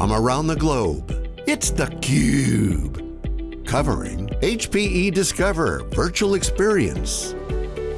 from around the globe. It's theCUBE, covering HPE Discover Virtual Experience.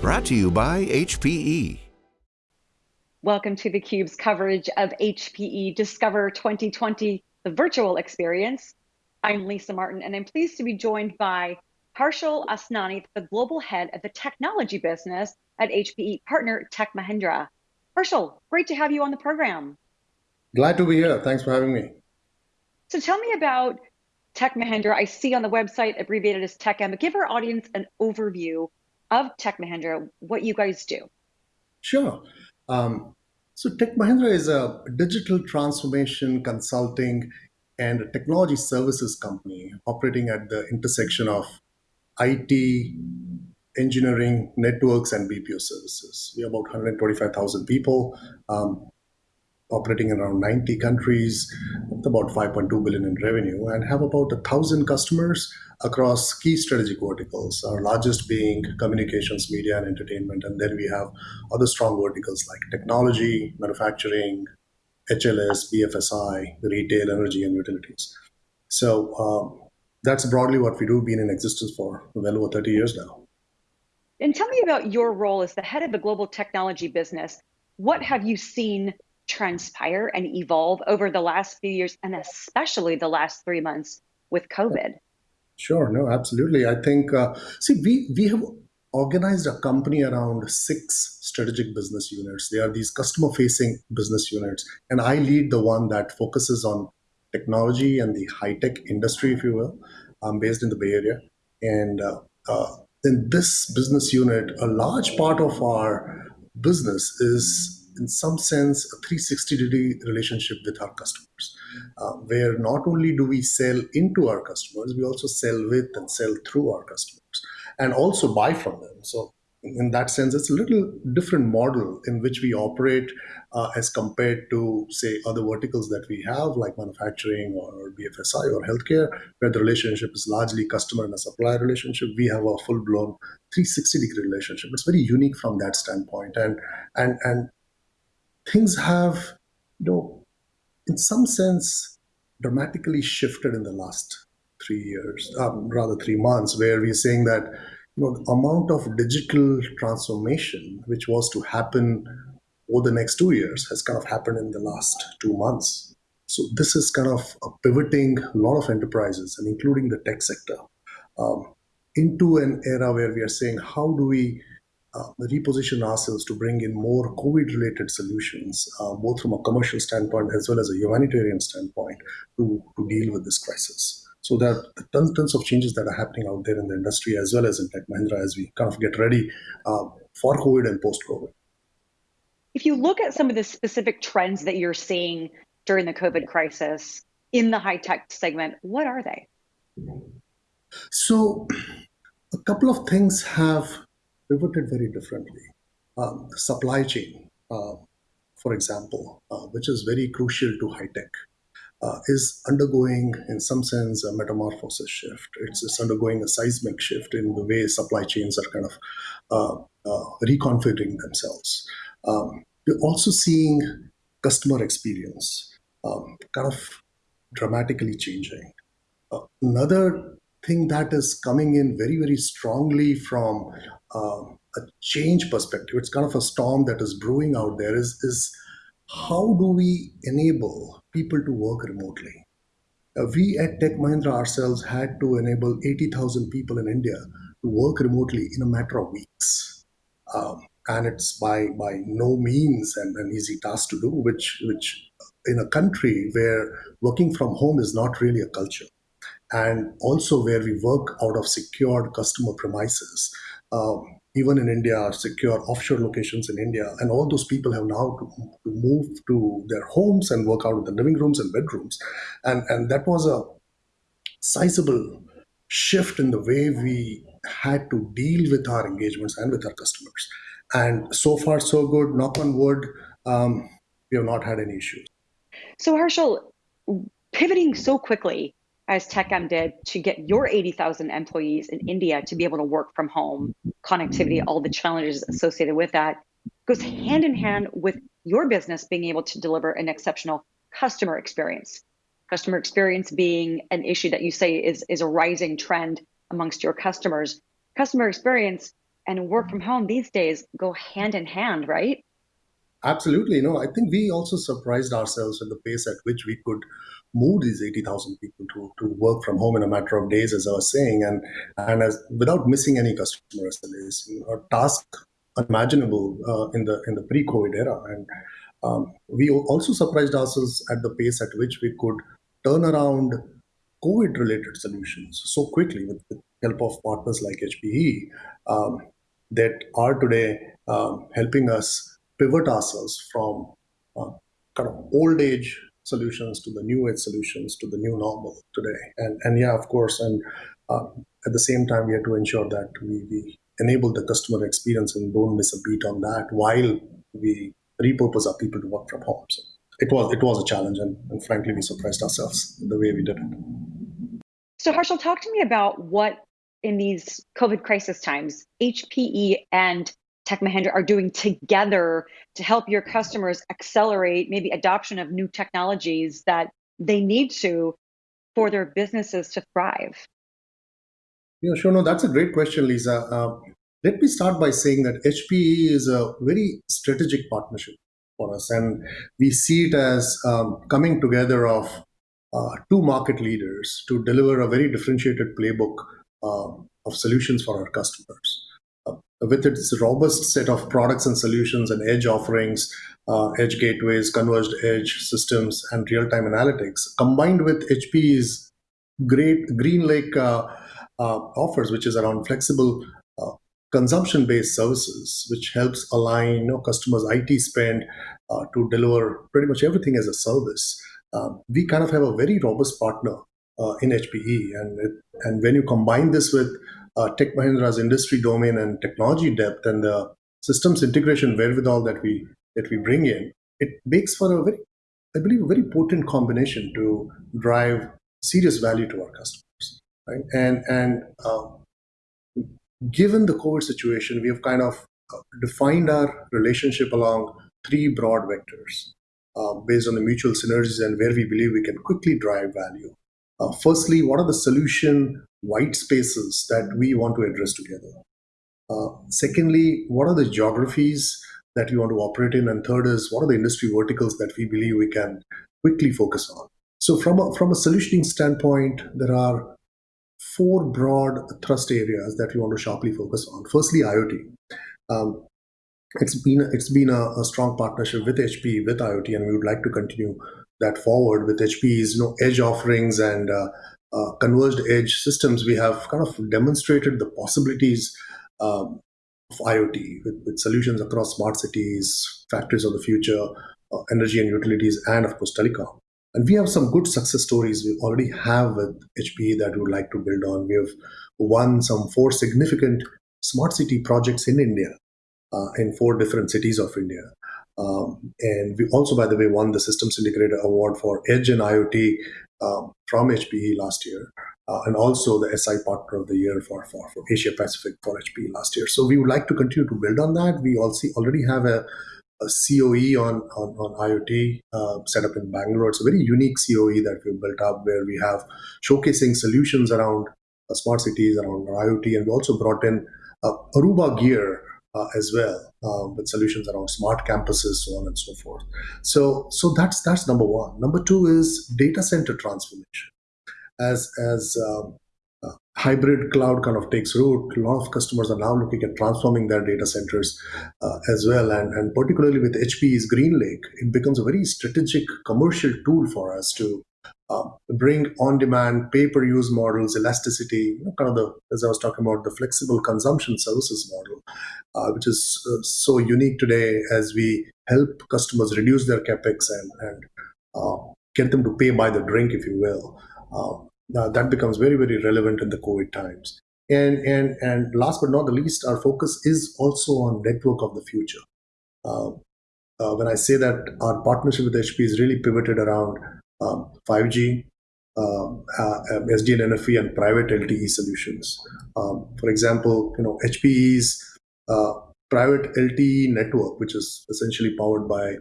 Brought to you by HPE. Welcome to theCUBE's coverage of HPE Discover 2020, the virtual experience. I'm Lisa Martin, and I'm pleased to be joined by Harshal Asnani, the global head of the technology business at HPE partner Tech Mahindra. Harshal, great to have you on the program. Glad to be here. Thanks for having me. So tell me about Tech Mahindra. I see on the website abbreviated as TechM, but give our audience an overview of Tech Mahindra, what you guys do. Sure. Um, so Tech Mahindra is a digital transformation consulting and technology services company operating at the intersection of IT, engineering, networks, and BPO services. We are about 125,000 people. Um, operating in around 90 countries, about 5.2 billion in revenue, and have about a thousand customers across key strategic verticals. Our largest being communications, media, and entertainment, and then we have other strong verticals like technology, manufacturing, HLS, BFSI, retail, energy, and utilities. So um, that's broadly what we do. Been in existence for well over 30 years now. And tell me about your role as the head of the global technology business. What have you seen transpire and evolve over the last few years, and especially the last three months with COVID? Sure, no, absolutely. I think, uh, see, we, we have organized a company around six strategic business units. They are these customer facing business units. And I lead the one that focuses on technology and the high tech industry, if you will. I'm based in the Bay Area. And uh, uh, in this business unit, a large part of our business is in some sense, a 360 degree relationship with our customers, uh, where not only do we sell into our customers, we also sell with and sell through our customers and also buy from them. So in that sense, it's a little different model in which we operate uh, as compared to, say, other verticals that we have, like manufacturing or BFSI or healthcare, where the relationship is largely customer and a supplier relationship. We have a full-blown 360 degree relationship. It's very unique from that standpoint, and and and things have, you know, in some sense, dramatically shifted in the last three years, um, rather three months, where we're saying that you know the amount of digital transformation which was to happen over the next two years has kind of happened in the last two months. So this is kind of pivoting a lot of enterprises, and including the tech sector, um, into an era where we are saying, how do we uh, reposition ourselves to bring in more COVID-related solutions, uh, both from a commercial standpoint as well as a humanitarian standpoint, to, to deal with this crisis. So there are tons, tons of changes that are happening out there in the industry as well as in Tech Mahindra as we kind of get ready uh, for COVID and post-COVID. If you look at some of the specific trends that you're seeing during the COVID crisis in the high tech segment, what are they? So a couple of things have pivoted very differently. Um, supply chain, uh, for example, uh, which is very crucial to high tech, uh, is undergoing, in some sense, a metamorphosis shift. It's, it's, undergoing a seismic shift in the way supply chains are kind of uh, uh, reconfiguring themselves. Um, we're also seeing customer experience um, kind of dramatically changing. Uh, another thing that is coming in very, very strongly from uh, a change perspective, it's kind of a storm that is brewing out there, is, is how do we enable people to work remotely? Uh, we at Tech Mahindra ourselves had to enable 80,000 people in India to work remotely in a matter of weeks. Um, and it's by, by no means an, an easy task to do, which, which in a country where working from home is not really a culture and also where we work out of secured customer premises. Um, even in India, secure offshore locations in India, and all those people have now to, to, move to their homes and work out in the living rooms and bedrooms, and and that was a sizable shift in the way we had to deal with our engagements and with our customers. And so far, so good. Knock on wood, um, we have not had any issues. So, Harshal, pivoting so quickly as TechM did to get your 80,000 employees in India to be able to work from home, connectivity, all the challenges associated with that goes hand in hand with your business being able to deliver an exceptional customer experience. customer experience being an issue that you say is, is a rising trend amongst your customers. Customer experience and work from home these days go hand in hand, right? Absolutely. No, I think we also surprised ourselves with the pace at which we could move these 80,000 people to, to work from home in a matter of days, as I was saying, and and as without missing any customer SLAs, a task unimaginable uh, in the in the pre-COVID era. And um, we also surprised ourselves at the pace at which we could turn around COVID-related solutions so quickly with the help of partners like HPE um, that are today um, helping us pivot ourselves from uh, kind of old age solutions to the new age solutions to the new normal today. And and yeah, of course, and uh, at the same time, we have to ensure that we, we enable the customer experience and don't miss a beat on that while we repurpose our people to work from home. So it was it was a challenge, and, and frankly, we surprised ourselves the way we did it. So Harshal, talk to me about what in these COVID crisis times, HPE and Tech Mahindra are doing together to help your customers accelerate maybe adoption of new technologies that they need to for their businesses to thrive? Yeah, sure. No, that's a great question, Lisa. Uh, let me start by saying that HPE is a very strategic partnership for us, and we see it as um, coming together of uh, two market leaders to deliver a very differentiated playbook uh, of solutions for our customers. Uh, with its robust set of products and solutions and edge offerings, uh, edge gateways, converged edge systems, and real-time analytics, combined with HPE's great GreenLake uh, uh, offers, which is around flexible uh, consumption-based services, which helps align you know, customers' IT spend uh, to deliver pretty much everything as a service. Um, we kind of have a very robust partner uh, in HPE, and it, and when you combine this with uh, Tech Mahindra's industry domain and technology depth and the systems integration wherewithal that we that we bring in, it makes for a very, I believe, a very potent combination to drive serious value to our customers right? And and uh, given the COVID situation, we have kind of uh, defined our relationship along three broad vectors uh, based on the mutual synergies and where we believe we can quickly drive value. Uh, firstly, what are the solution white spaces that we want to address together? Uh, secondly, what are the geographies that we want to operate in? And third is what are the industry verticals that we believe we can quickly focus on? So from a, from a solutioning standpoint, there are four broad thrust areas that we want to sharply focus on. Firstly, IoT. Um, it's been it's been a, a, strong partnership with HP with IoT, and we would like to continue that forward with HPE's you know edge offerings and uh, uh, converged edge systems. We have kind of demonstrated the possibilities um, of IoT with, with, solutions across smart cities, factories of the future, uh, energy and utilities, and of course telecom. And we have some good success stories we already have with HPE that we would like to build on. We have won some four significant smart city projects in India, uh, in four different cities of India. Um, and we also, by the way, won the Systems Integrator Award for Edge and IoT um, from HPE last year, uh, and also the SI Partner of the Year for, for, for Asia Pacific for HPE last year. So we would like to continue to build on that. We also already have a a COE on, on, on IoT uh, set up in Bangalore. It's a very unique COE that we've built up where we have showcasing solutions around uh, smart cities, around IoT, and we also brought in uh, Aruba Gear uh, as well uh, with solutions around smart campuses, so on and so forth. So, so that's that's number one. Number two is data center transformation. As as um, hybrid cloud kind of takes root, a lot of customers are now looking at transforming their data centers uh, as well. And, and particularly with HPE's GreenLake, it becomes a very strategic commercial tool for us to uh, bring on-demand pay-per-use models, elasticity, you know, kind of the, as I was talking about, the flexible consumption services model, uh, which is uh, so unique today as we help customers reduce their capex and, and uh, get them to pay by the drink, if you will. Uh, that becomes very, very relevant in the COVID times. And, and, and last but not the least, our focus is also on network of the future. Uh, when I say that our partnership with HP is really pivoted around 5G, um, uh, SDN NFV, and private LTE solutions. Um, for example, you know HPE's uh, private LTE network, which is essentially powered by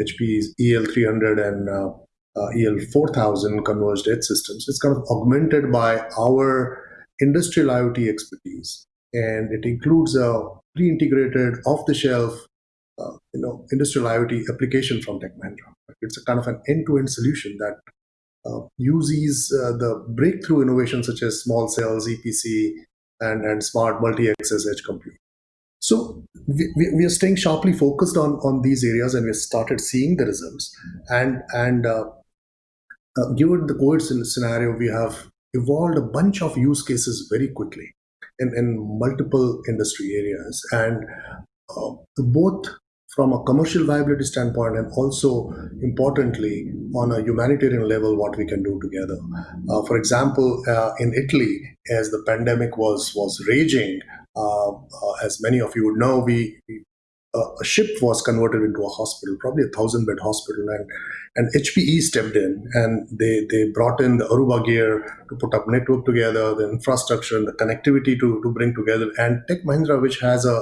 HPE's EL300 and uh, uh, EL4000 converged edge systems. It's kind of augmented by our industrial IoT expertise, and it includes a pre-integrated, off-the-shelf, uh, you know, industrial IoT application from Tech. It's a kind of an end-to-end solution that uh, uses uh, the breakthrough innovations such as small cells, EPC, and, and smart multi-access edge compute. So we, we are staying sharply focused on, on these areas and we started seeing the results. And, and uh, uh, given the COVID scenario, we have evolved a bunch of use cases very quickly in, in multiple industry areas. And uh, both from a commercial viability standpoint and also importantly on a humanitarian level what we can do together. Uh, for example uh, in italy as the pandemic was was raging uh, uh as many of you would know we, we a ship was converted into a hospital probably a thousand bed hospital and and hpe stepped in and they they brought in the aruba gear to put up network together the infrastructure and the connectivity to to bring together. And tech mahindra which has a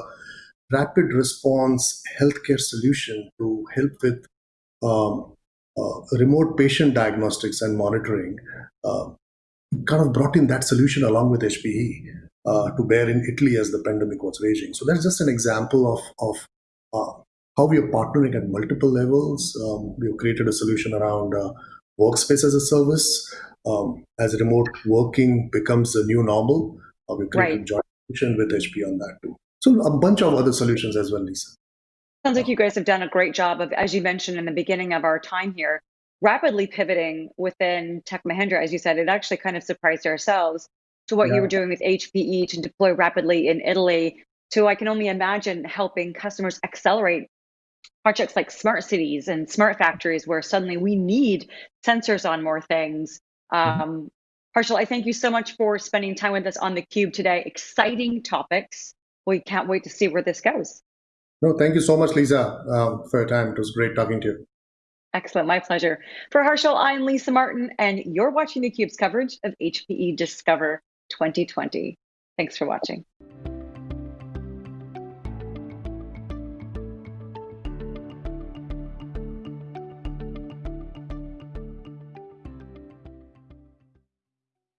rapid response healthcare solution to help with um, uh, remote patient diagnostics and monitoring uh, kind of brought in that solution along with HPE uh, to bear in Italy as the pandemic was raging. So that's just an example of, of uh, how we are partnering at multiple levels. Um, we have created a solution around uh, workspace as a service. Um, as remote working becomes the new normal, uh, we've created right. a joint solution with HPE on that too. So a bunch of other solutions as well, Lisa. Sounds like you guys have done a great job of, as you mentioned in the beginning of our time here, rapidly pivoting within Tech Mahindra. As you said, it actually kind of surprised ourselves to what yeah. you were doing with HPE to deploy rapidly in Italy. To I can only imagine helping customers accelerate projects like smart cities and smart factories, where suddenly we need sensors on more things. Mm-hmm. Um, Harshal, I thank you so much for spending time with us on the Cube today. Exciting topics we can't wait to see where this goes. No, thank you so much, Lisa, um, for your time. It was great talking to you. Excellent, my pleasure. For Harshal, I'm Lisa Martin, and you're watching theCUBE's coverage of HPE Discover 2020. Thanks for watching.